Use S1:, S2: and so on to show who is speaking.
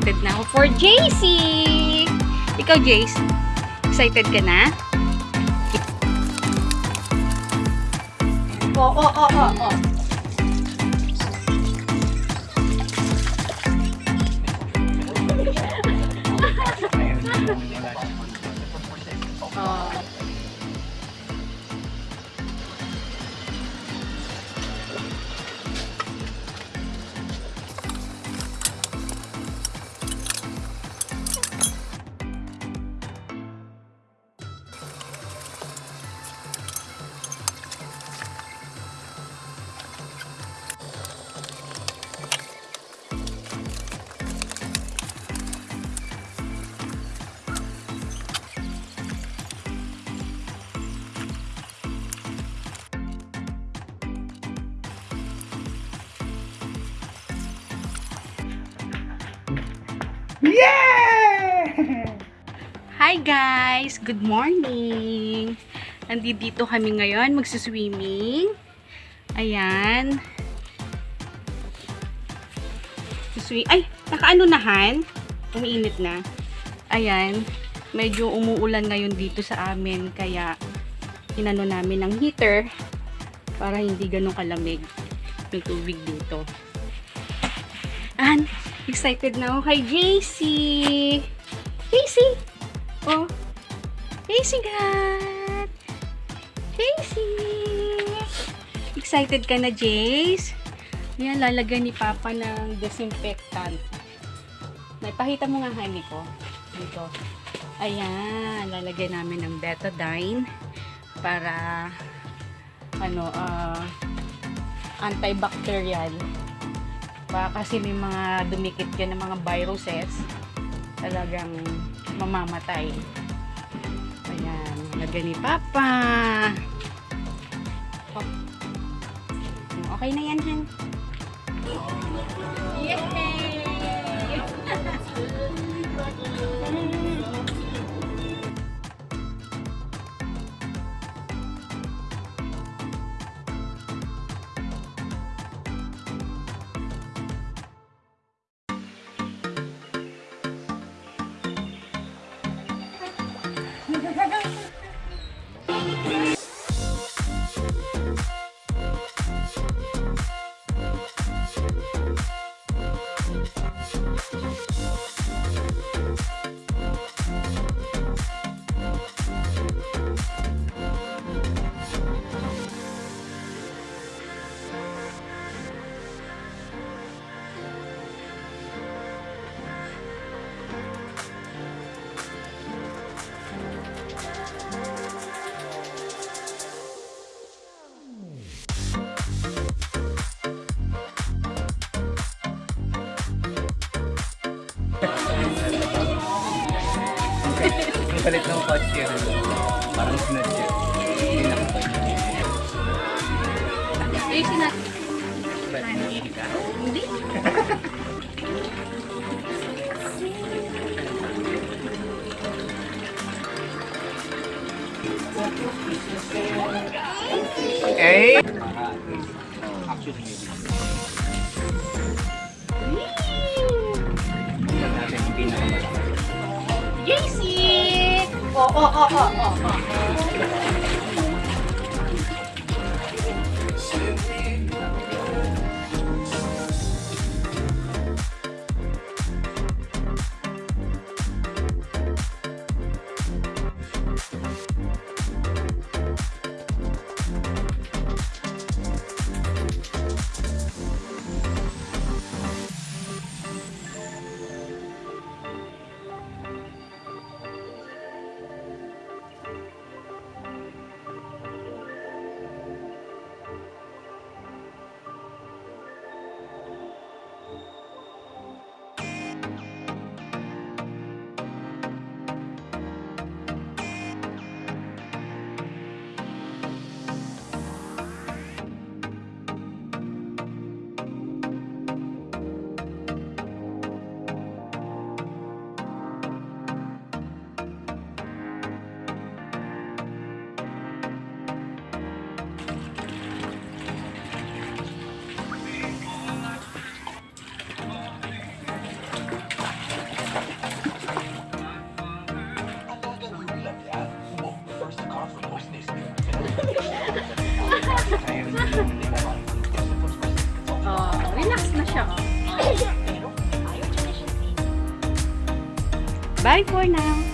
S1: excited na ako for JC! Ikaw, Jace? Excited ka na? Oo, oo, oo, oo. Oh.
S2: Yeah!
S1: Hi guys! Good morning! Nandito kami ngayon, magsuswimming. Ayan. Suswi Ay! Nakaano na, Han? Umiinit na. Ayan. Medyo umuulan ngayon dito sa amin, kaya inano namin ng heater para hindi ganun kalamig yung tubig dito. An, excited na ako kay JC! JC! Oh. JC God! JC! Excited ka na, Jace? Yan, lalagyan ni Papa ng disinfectant. Naipahita mo nga, honey ko. Dito. Ayan, lalagyan namin ng betadine para ano, ah, antibacterial. Baka kasi may mga dumikit yan ng mga viruses talagang mamamatay. Ayan, lagyan ni Papa. Oh. Okay na yan, Han.
S2: Palit ng kotse yun. Parang sinadya. Hindi nakapag.
S1: Ayusin natin.
S2: Ba't hindi ka?
S1: Hindi.
S2: Eh? Tingnan
S1: Oh, oh, oh, oh, oh, Bye for now.